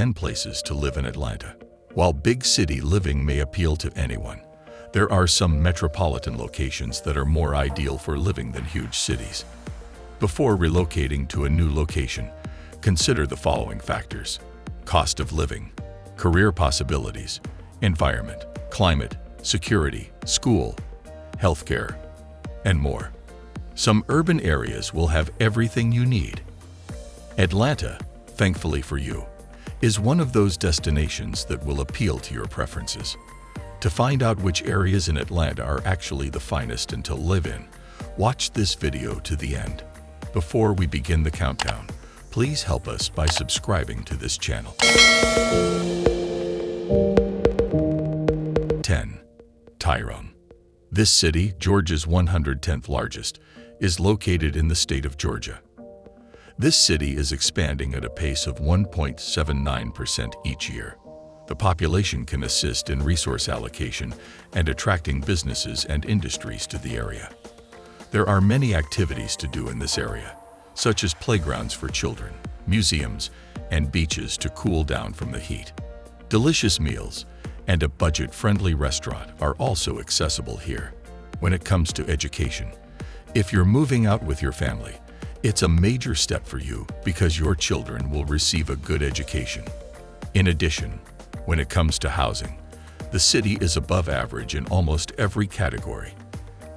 10 places to live in Atlanta. While big city living may appeal to anyone, there are some metropolitan locations that are more ideal for living than huge cities. Before relocating to a new location, consider the following factors. Cost of living, career possibilities, environment, climate, security, school, healthcare, and more. Some urban areas will have everything you need. Atlanta, thankfully for you, is one of those destinations that will appeal to your preferences. To find out which areas in Atlanta are actually the finest and to live in, watch this video to the end. Before we begin the countdown, please help us by subscribing to this channel. 10. Tyrone. This city, Georgia's 110th largest, is located in the state of Georgia. This city is expanding at a pace of 1.79% each year. The population can assist in resource allocation and attracting businesses and industries to the area. There are many activities to do in this area, such as playgrounds for children, museums, and beaches to cool down from the heat. Delicious meals and a budget-friendly restaurant are also accessible here. When it comes to education, if you're moving out with your family, it's a major step for you because your children will receive a good education. In addition, when it comes to housing, the city is above average in almost every category.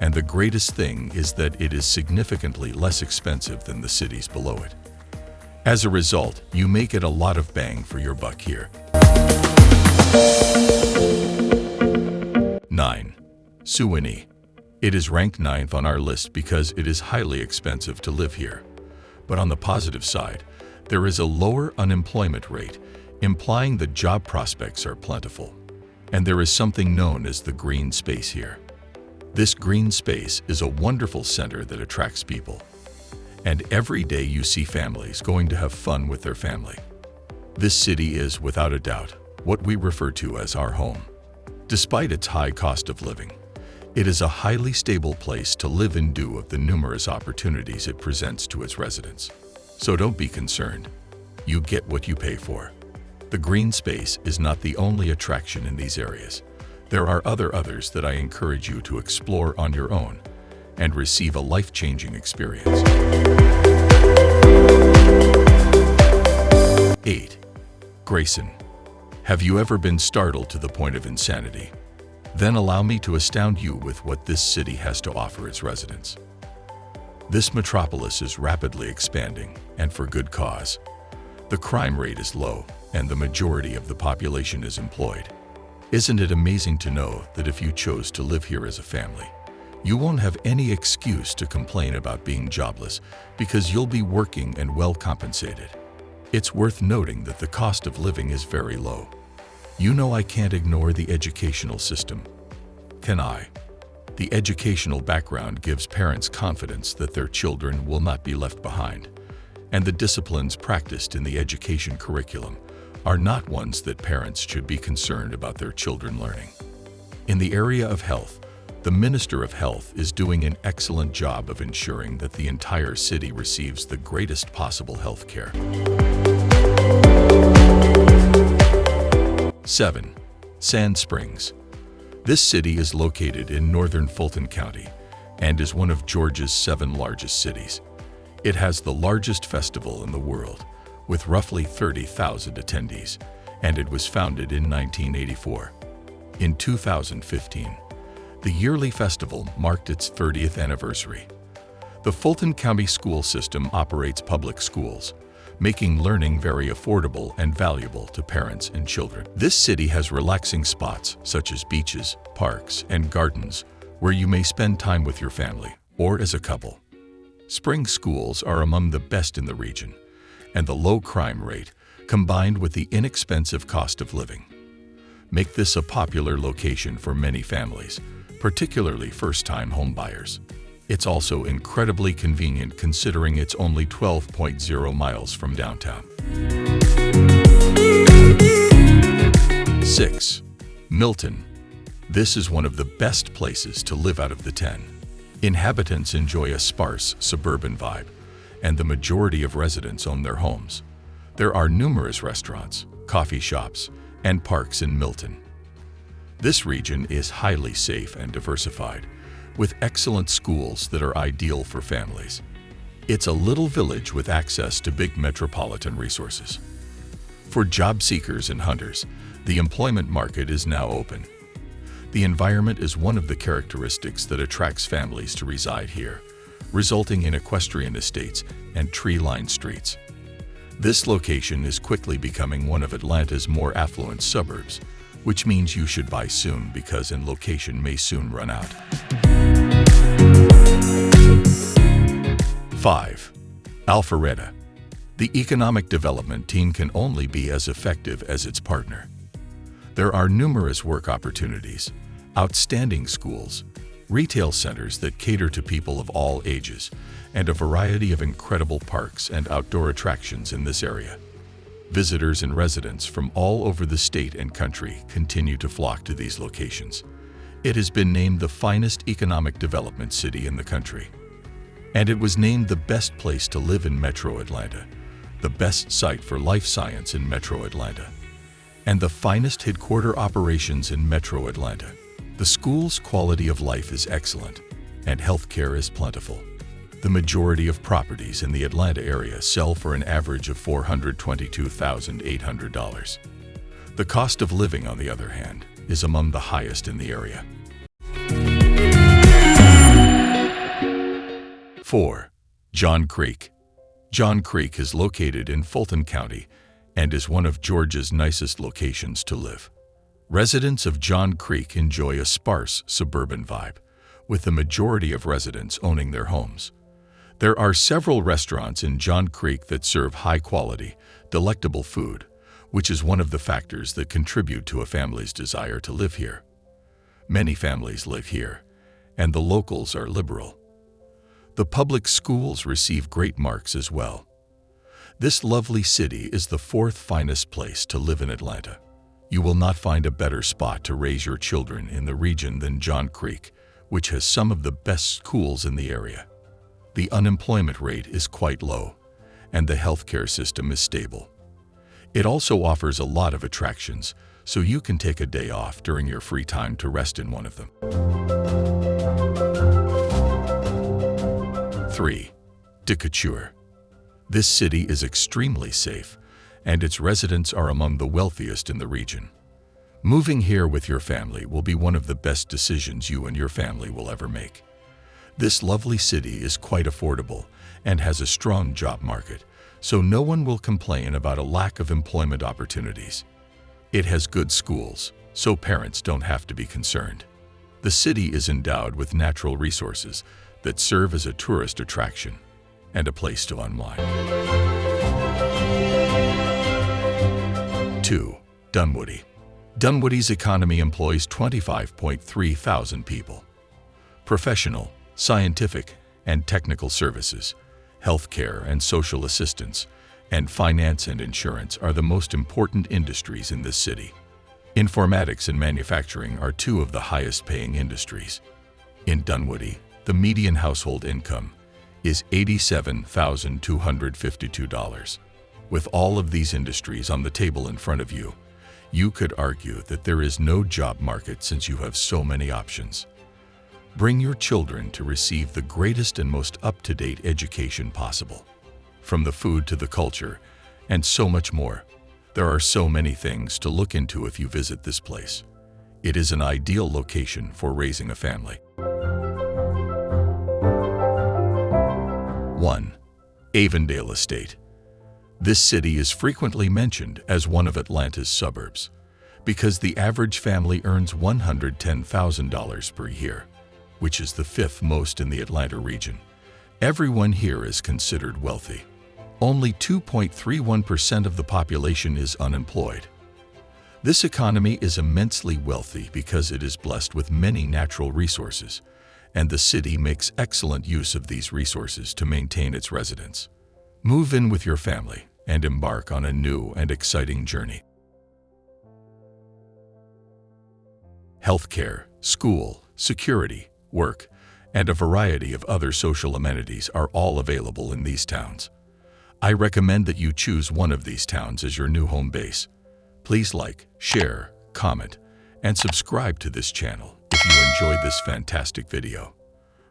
And the greatest thing is that it is significantly less expensive than the cities below it. As a result, you may get a lot of bang for your buck here. 9. Suwanee it is ranked ninth on our list because it is highly expensive to live here. But on the positive side, there is a lower unemployment rate, implying that job prospects are plentiful. And there is something known as the green space here. This green space is a wonderful center that attracts people. And every day you see families going to have fun with their family. This city is, without a doubt, what we refer to as our home. Despite its high cost of living, it is a highly stable place to live in due of the numerous opportunities it presents to its residents. So don't be concerned. You get what you pay for. The green space is not the only attraction in these areas. There are other others that I encourage you to explore on your own and receive a life-changing experience. 8. Grayson. Have you ever been startled to the point of insanity? Then allow me to astound you with what this city has to offer its residents. This metropolis is rapidly expanding, and for good cause. The crime rate is low, and the majority of the population is employed. Isn't it amazing to know that if you chose to live here as a family, you won't have any excuse to complain about being jobless because you'll be working and well compensated. It's worth noting that the cost of living is very low. You know I can't ignore the educational system. Can I? The educational background gives parents confidence that their children will not be left behind, and the disciplines practiced in the education curriculum are not ones that parents should be concerned about their children learning. In the area of health, the Minister of Health is doing an excellent job of ensuring that the entire city receives the greatest possible health care. 7. Sandy Springs. This city is located in northern Fulton County and is one of Georgia's seven largest cities. It has the largest festival in the world, with roughly 30,000 attendees, and it was founded in 1984. In 2015, the yearly festival marked its 30th anniversary. The Fulton County School System operates public schools, making learning very affordable and valuable to parents and children. This city has relaxing spots such as beaches, parks, and gardens where you may spend time with your family or as a couple. Spring schools are among the best in the region, and the low crime rate, combined with the inexpensive cost of living, make this a popular location for many families, particularly first-time homebuyers. It's also incredibly convenient considering it's only 12.0 miles from downtown. 6. Milton. This is one of the best places to live out of the 10. Inhabitants enjoy a sparse, suburban vibe, and the majority of residents own their homes. There are numerous restaurants, coffee shops, and parks in Milton. This region is highly safe and diversified, with excellent schools that are ideal for families. It's a little village with access to big metropolitan resources. For job seekers and hunters, the employment market is now open. The environment is one of the characteristics that attracts families to reside here, resulting in equestrian estates and tree-lined streets. This location is quickly becoming one of Atlanta's more affluent suburbs, which means you should buy soon because in location may soon run out. 5. Alpharetta. The economic development team can only be as effective as its partner. There are numerous work opportunities, outstanding schools, retail centers that cater to people of all ages, and a variety of incredible parks and outdoor attractions in this area. Visitors and residents from all over the state and country continue to flock to these locations. It has been named the finest economic development city in the country and it was named the best place to live in Metro Atlanta, the best site for life science in Metro Atlanta, and the finest headquarter operations in Metro Atlanta. The school's quality of life is excellent, and healthcare is plentiful. The majority of properties in the Atlanta area sell for an average of $422,800. The cost of living, on the other hand, is among the highest in the area. 4. Johns Creek Johns Creek is located in Fulton County and is one of Georgia's nicest locations to live. Residents of Johns Creek enjoy a sparse suburban vibe, with the majority of residents owning their homes. There are several restaurants in Johns Creek that serve high-quality, delectable food, which is one of the factors that contribute to a family's desire to live here. Many families live here, and the locals are liberal. The public schools receive great marks as well. This lovely city is the fourth finest place to live in Atlanta. You will not find a better spot to raise your children in the region than Johns Creek, which has some of the best schools in the area. The unemployment rate is quite low, and the healthcare system is stable. It also offers a lot of attractions, so you can take a day off during your free time to rest in one of them. 3. Decatur. This city is extremely safe, and its residents are among the wealthiest in the region. Moving here with your family will be one of the best decisions you and your family will ever make. This lovely city is quite affordable and has a strong job market, so no one will complain about a lack of employment opportunities. It has good schools, so parents don't have to be concerned. The city is endowed with natural resources that serve as a tourist attraction and a place to unwind. 2. Dunwoody Dunwoody's economy employs 25.3 thousand people. Professional, scientific, and technical services, healthcare and social assistance, and finance and insurance are the most important industries in this city. Informatics and manufacturing are two of the highest paying industries. In Dunwoody, the median household income is $87,252. With all of these industries on the table in front of you, you could argue that there is no job market since you have so many options. Bring your children to receive the greatest and most up-to-date education possible. From the food to the culture, and so much more. There are so many things to look into if you visit this place. It is an ideal location for raising a family. 1. Avondale Estate. This city is frequently mentioned as one of Atlanta's suburbs because the average family earns $110,000 per year, which is the fifth most in the Atlanta region. Everyone here is considered wealthy. Only 2.31% of the population is unemployed. This economy is immensely wealthy because it is blessed with many natural resources, and the city makes excellent use of these resources to maintain its residents. Move in with your family and embark on a new and exciting journey. Healthcare, school, security, work, and a variety of other social amenities are all available in these towns. I recommend that you choose one of these towns as your new home base. Please like, share, comment, and subscribe to this channel if you enjoyed this fantastic video.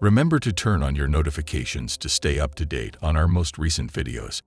Remember to turn on your notifications to stay up to date on our most recent videos.